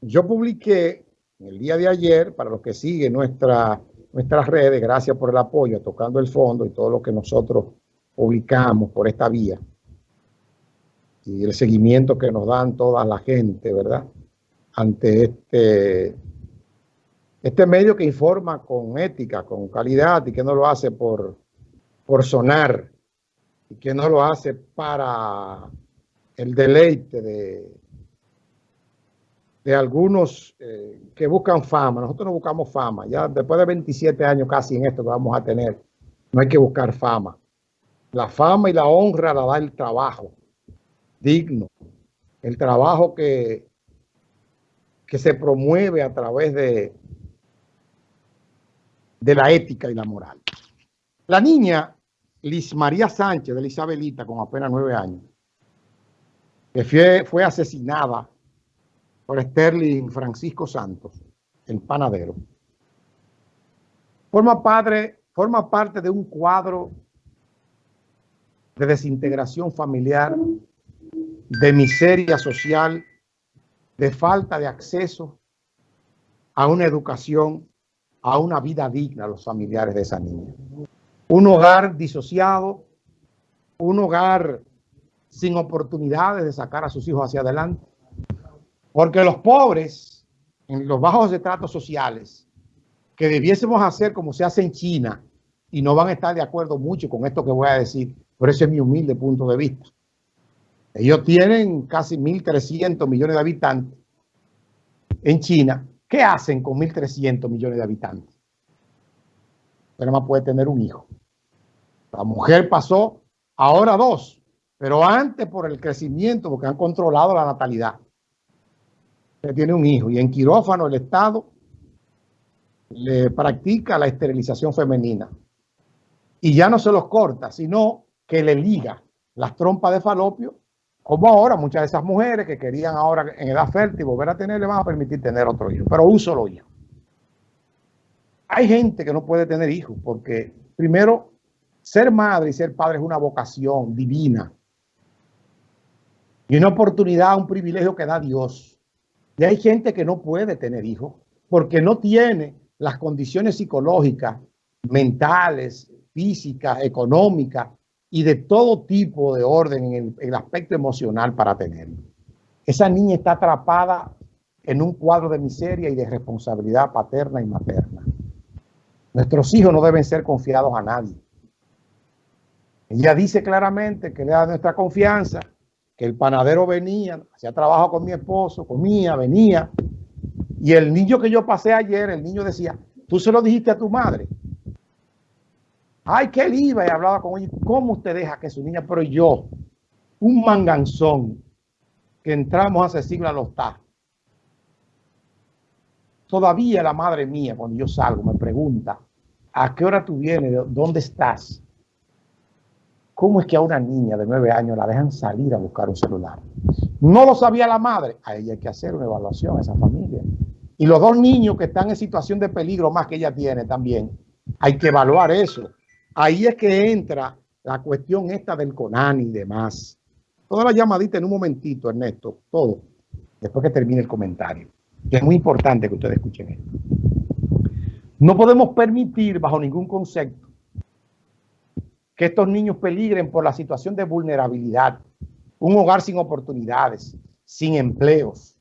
yo publiqué el día de ayer, para los que siguen nuestra, nuestras redes, gracias por el apoyo, tocando el fondo y todo lo que nosotros publicamos por esta vía, y el seguimiento que nos dan toda la gente, ¿verdad? Ante este, este medio que informa con ética, con calidad y que no lo hace por, por sonar y que no lo hace para el deleite de, de algunos eh, que buscan fama. Nosotros no buscamos fama. Ya después de 27 años casi en esto que vamos a tener, no hay que buscar fama. La fama y la honra la da el trabajo digno. El trabajo que, que se promueve a través de, de la ética y la moral. La niña Liz María Sánchez de la Isabelita, con apenas nueve años, que fue, fue asesinada por Sterling Francisco Santos, el panadero. Forma, padre, forma parte de un cuadro de desintegración familiar, de miseria social, de falta de acceso a una educación, a una vida digna a los familiares de esa niña. Un hogar disociado, un hogar sin oportunidades de sacar a sus hijos hacia adelante. Porque los pobres, en los bajos estratos sociales, que debiésemos hacer como se hace en China, y no van a estar de acuerdo mucho con esto que voy a decir, pero ese es mi humilde punto de vista. Ellos tienen casi 1.300 millones de habitantes en China. ¿Qué hacen con 1.300 millones de habitantes? Pero más puede tener un hijo. La mujer pasó ahora dos, pero antes por el crecimiento, porque han controlado la natalidad tiene un hijo y en quirófano el Estado le practica la esterilización femenina. Y ya no se los corta, sino que le liga las trompas de falopio, como ahora muchas de esas mujeres que querían ahora en edad fértil volver a tener, le van a permitir tener otro hijo, pero un solo hijo. Hay gente que no puede tener hijos porque, primero, ser madre y ser padre es una vocación divina y una oportunidad, un privilegio que da Dios. Y hay gente que no puede tener hijos porque no tiene las condiciones psicológicas, mentales, físicas, económicas y de todo tipo de orden en el, aspecto emocional para tenerlo. Esa niña está atrapada en un cuadro de miseria y de responsabilidad paterna y materna. Nuestros hijos no deben ser confiados a nadie. Ella dice claramente que le da nuestra confianza que el panadero venía, hacía trabajo con mi esposo, comía, venía. Y el niño que yo pasé ayer, el niño decía, tú se lo dijiste a tu madre. Ay, que él iba y hablaba con ella. ¿Cómo usted deja que su niña? Pero yo, un manganzón, que entramos hace siglos a los. Todavía la madre mía, cuando yo salgo, me pregunta, ¿a qué hora tú vienes? ¿Dónde estás? ¿Cómo es que a una niña de nueve años la dejan salir a buscar un celular? No lo sabía la madre. A ella hay que hacer una evaluación a esa familia. Y los dos niños que están en situación de peligro más que ella tiene también, hay que evaluar eso. Ahí es que entra la cuestión esta del CONAN y demás. Toda la llamadita en un momentito, Ernesto, todo, después que termine el comentario. es muy importante que ustedes escuchen esto. No podemos permitir bajo ningún concepto que estos niños peligren por la situación de vulnerabilidad, un hogar sin oportunidades, sin empleos.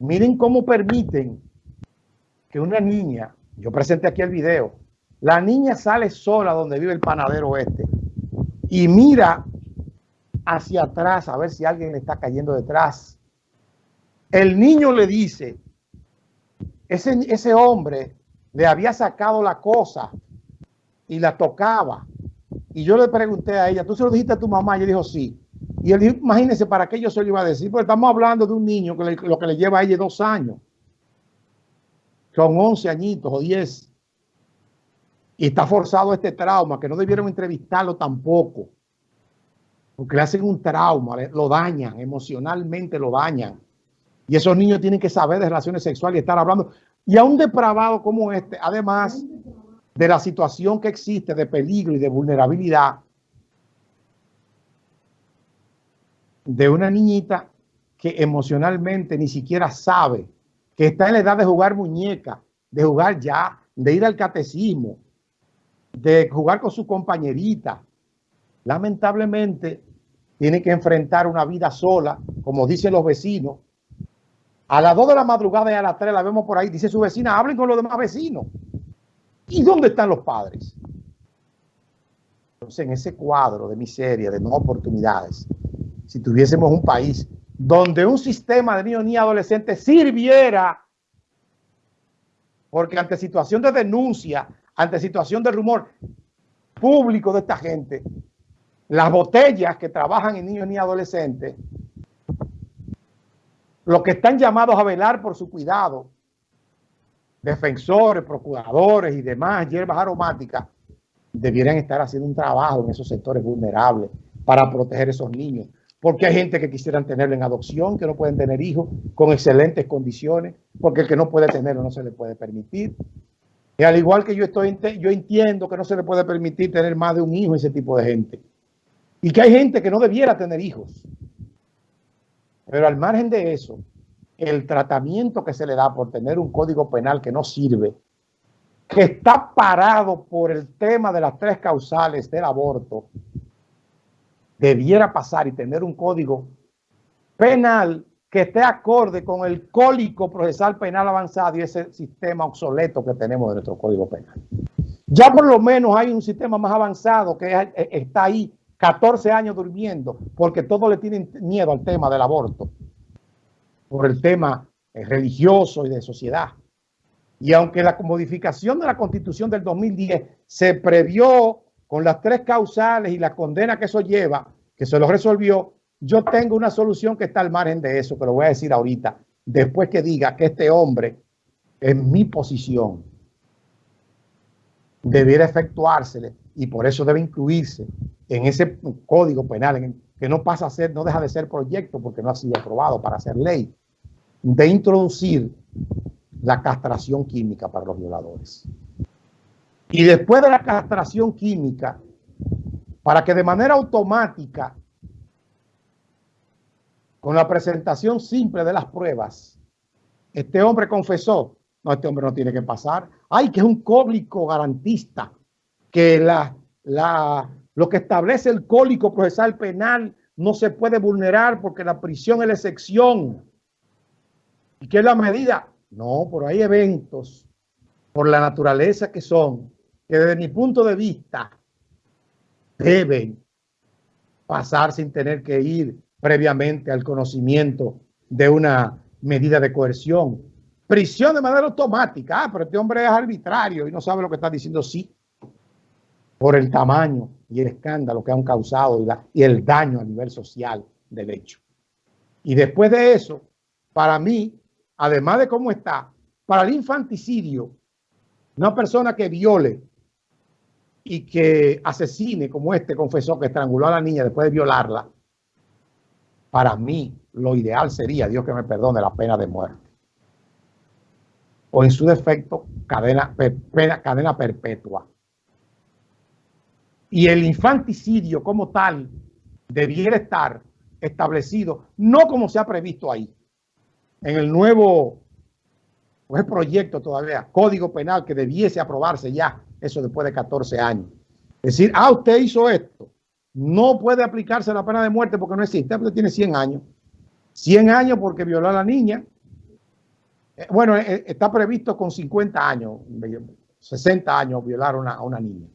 Miren cómo permiten que una niña, yo presenté aquí el video, la niña sale sola donde vive el panadero este y mira hacia atrás a ver si alguien le está cayendo detrás. El niño le dice, ese, ese hombre le había sacado la cosa y la tocaba y yo le pregunté a ella, ¿tú se lo dijiste a tu mamá? Y ella dijo, sí. Y él dijo, imagínense, ¿para qué yo se lo iba a decir? Porque estamos hablando de un niño que lo que le lleva a ella dos años. Son 11 añitos o 10. Y está forzado este trauma, que no debieron entrevistarlo tampoco. Porque le hacen un trauma, lo dañan, emocionalmente lo dañan. Y esos niños tienen que saber de relaciones sexuales y estar hablando. Y a un depravado como este, además, de la situación que existe de peligro y de vulnerabilidad de una niñita que emocionalmente ni siquiera sabe que está en la edad de jugar muñeca, de jugar ya, de ir al catecismo, de jugar con su compañerita, lamentablemente tiene que enfrentar una vida sola, como dicen los vecinos. A las 2 de la madrugada y a las 3 la vemos por ahí, dice su vecina, hablen con los demás vecinos. ¿Y dónde están los padres? Entonces, en ese cuadro de miseria, de no oportunidades, si tuviésemos un país donde un sistema de niños ni adolescentes sirviera, porque ante situación de denuncia, ante situación de rumor público de esta gente, las botellas que trabajan en niños ni adolescentes, los que están llamados a velar por su cuidado, defensores, procuradores y demás hierbas aromáticas, debieran estar haciendo un trabajo en esos sectores vulnerables para proteger a esos niños. Porque hay gente que quisieran tenerlo en adopción, que no pueden tener hijos con excelentes condiciones, porque el que no puede tenerlo no se le puede permitir. Y al igual que yo, estoy, yo entiendo que no se le puede permitir tener más de un hijo a ese tipo de gente. Y que hay gente que no debiera tener hijos. Pero al margen de eso, el tratamiento que se le da por tener un código penal que no sirve, que está parado por el tema de las tres causales del aborto, debiera pasar y tener un código penal que esté acorde con el cólico procesal penal avanzado y ese sistema obsoleto que tenemos de nuestro código penal. Ya por lo menos hay un sistema más avanzado que eh, está ahí 14 años durmiendo porque todos le tienen miedo al tema del aborto por el tema eh, religioso y de sociedad. Y aunque la modificación de la constitución del 2010 se previó con las tres causales y la condena que eso lleva, que se lo resolvió, yo tengo una solución que está al margen de eso, que lo voy a decir ahorita, después que diga que este hombre, en mi posición, debiera efectuársele y por eso debe incluirse en ese código penal, que no pasa a ser, no deja de ser proyecto porque no ha sido aprobado para ser ley de introducir la castración química para los violadores. Y después de la castración química, para que de manera automática, con la presentación simple de las pruebas, este hombre confesó, no, este hombre no tiene que pasar, ay, que es un cólico garantista, que la, la, lo que establece el cólico procesal penal no se puede vulnerar porque la prisión es la excepción. ¿Y qué es la medida? No, por hay eventos, por la naturaleza que son, que desde mi punto de vista deben pasar sin tener que ir previamente al conocimiento de una medida de coerción. Prisión de manera automática. Ah, pero este hombre es arbitrario y no sabe lo que está diciendo. Sí, por el tamaño y el escándalo que han causado y, y el daño a nivel social del hecho. Y después de eso, para mí, además de cómo está, para el infanticidio, una persona que viole y que asesine, como este confesó que estranguló a la niña después de violarla, para mí lo ideal sería, Dios que me perdone, la pena de muerte. O en su defecto, cadena, cadena perpetua. Y el infanticidio como tal debiera estar establecido, no como se ha previsto ahí, en el nuevo proyecto todavía, código penal que debiese aprobarse ya, eso después de 14 años. Es decir, ah, usted hizo esto, no puede aplicarse la pena de muerte porque no existe, usted tiene 100 años. 100 años porque violó a la niña. Eh, bueno, eh, eh, está previsto con 50 años, 60 años violar a una, a una niña,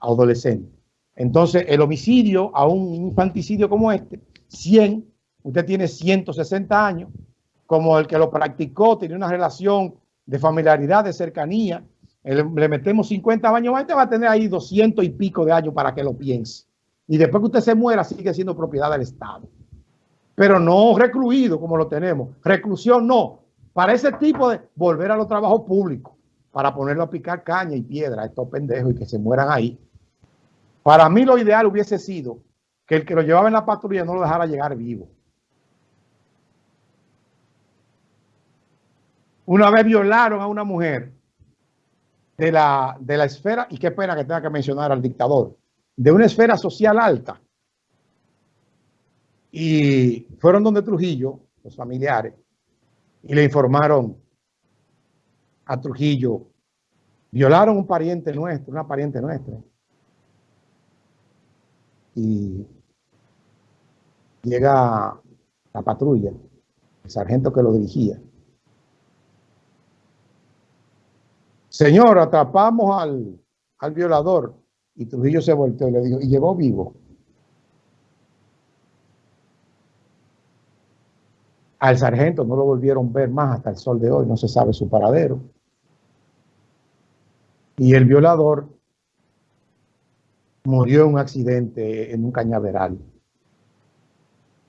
adolescente. Entonces, el homicidio a un infanticidio como este, 100, usted tiene 160 años, como el que lo practicó, tiene una relación de familiaridad, de cercanía, le metemos 50 años más, usted va a tener ahí 200 y pico de años para que lo piense. Y después que usted se muera, sigue siendo propiedad del Estado. Pero no recluido como lo tenemos. Reclusión no. Para ese tipo de volver a los trabajos públicos, para ponerlo a picar caña y piedra a estos pendejos y que se mueran ahí. Para mí lo ideal hubiese sido que el que lo llevaba en la patrulla no lo dejara llegar vivo. Una vez violaron a una mujer de la, de la esfera, y qué pena que tenga que mencionar al dictador, de una esfera social alta. Y fueron donde Trujillo, los familiares, y le informaron a Trujillo, violaron un pariente nuestro, una pariente nuestra. Y llega la patrulla, el sargento que lo dirigía. Señor, atrapamos al, al violador. Y Trujillo se volteó y le dijo, y llegó vivo. Al sargento no lo volvieron a ver más hasta el sol de hoy, no se sabe su paradero. Y el violador murió en un accidente en un cañaveral.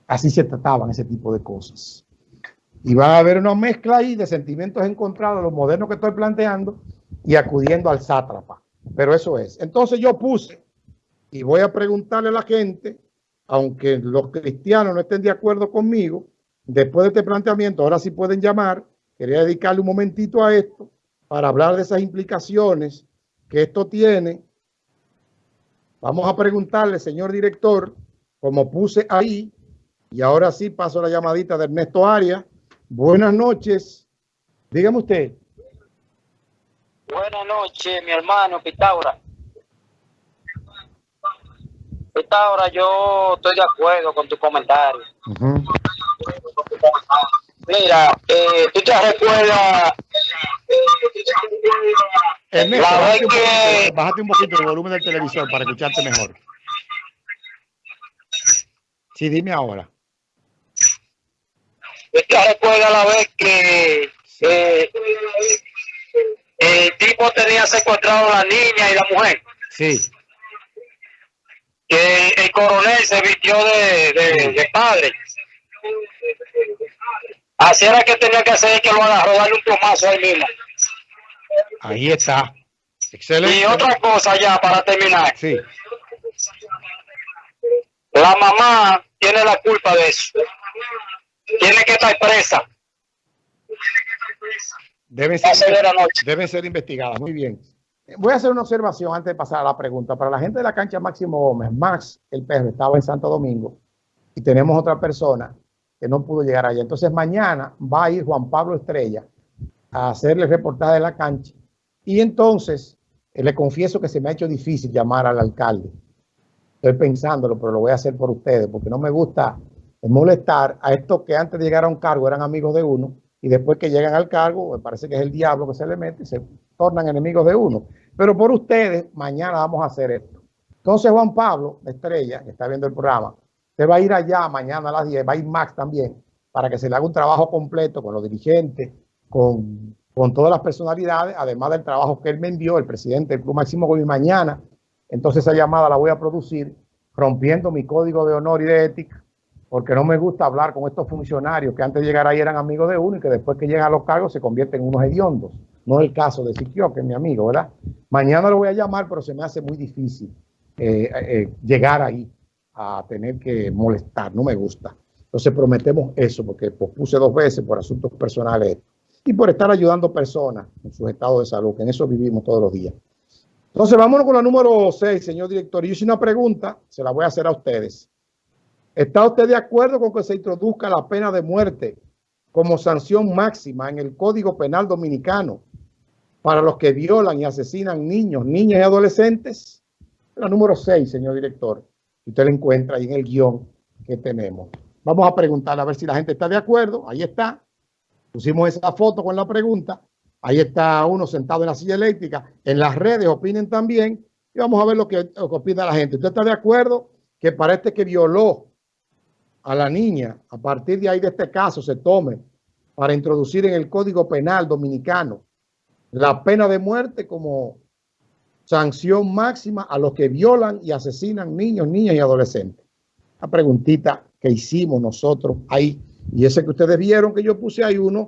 Así se trataban ese tipo de cosas. Y va a haber una mezcla ahí de sentimientos encontrados, los modernos que estoy planteando, y acudiendo al sátrapa. Pero eso es. Entonces yo puse, y voy a preguntarle a la gente, aunque los cristianos no estén de acuerdo conmigo, después de este planteamiento, ahora sí pueden llamar, quería dedicarle un momentito a esto, para hablar de esas implicaciones que esto tiene. Vamos a preguntarle, señor director, como puse ahí, y ahora sí paso la llamadita de Ernesto Arias. Buenas noches. Dígame usted. Buenas noches, mi hermano Pitágora. Pitágora, yo estoy de acuerdo con tu comentario. Mira, eh, tú te recuerdas. Ernesto, bájate, un poquito, bájate un poquito el volumen del televisor para escucharte mejor. Sí, dime ahora. ¿Tú te recuerdas la vez que eh, tipo tenía secuestrado a la niña y la mujer. Sí. Que el, coronel se vistió de, de, padre. Así era que tenía que hacer que lo agarró, darle un plomazo ahí mismo. Ahí está. Excelente. Y otra cosa ya para terminar. Sí. La mamá tiene la culpa de eso. Tiene que estar presa. Deben ser, deben ser investigadas. Muy bien. Voy a hacer una observación antes de pasar a la pregunta. Para la gente de la cancha Máximo Gómez, Max, el perro, estaba en Santo Domingo y tenemos otra persona que no pudo llegar allá. Entonces mañana va a ir Juan Pablo Estrella a hacerle reportaje de la cancha. Y entonces eh, le confieso que se me ha hecho difícil llamar al alcalde. Estoy pensándolo, pero lo voy a hacer por ustedes porque no me gusta molestar a estos que antes de llegar a un cargo eran amigos de uno y después que llegan al cargo, me parece que es el diablo que se le mete y se tornan enemigos de uno. Pero por ustedes, mañana vamos a hacer esto. Entonces Juan Pablo, Estrella, que está viendo el programa, se va a ir allá mañana a las 10, va a ir Max también, para que se le haga un trabajo completo con los dirigentes, con, con todas las personalidades, además del trabajo que él me envió, el presidente del Club Máximo y mañana. Entonces esa llamada la voy a producir rompiendo mi código de honor y de ética porque no me gusta hablar con estos funcionarios que antes de llegar ahí eran amigos de uno y que después que llegan a los cargos se convierten en unos hediondos. No es el caso de Siquio, que es mi amigo, ¿verdad? Mañana lo voy a llamar, pero se me hace muy difícil eh, eh, llegar ahí a tener que molestar, no me gusta. Entonces prometemos eso, porque puse dos veces por asuntos personales y por estar ayudando personas en sus estados de salud, que en eso vivimos todos los días. Entonces vámonos con la número 6, señor director. Yo hice una pregunta, se la voy a hacer a ustedes. ¿Está usted de acuerdo con que se introduzca la pena de muerte como sanción máxima en el Código Penal Dominicano para los que violan y asesinan niños, niñas y adolescentes? La número 6, señor director. Usted la encuentra ahí en el guion que tenemos. Vamos a preguntar a ver si la gente está de acuerdo. Ahí está. Pusimos esa foto con la pregunta. Ahí está uno sentado en la silla eléctrica. En las redes opinen también. Y vamos a ver lo que, opina la gente. ¿Usted está de acuerdo que para este que violó a la niña, a partir de ahí de este caso, se tome para introducir en el Código Penal Dominicano la pena de muerte como sanción máxima a los que violan y asesinan niños, niñas y adolescentes. La preguntita que hicimos nosotros ahí, y ese que ustedes vieron que yo puse ahí uno,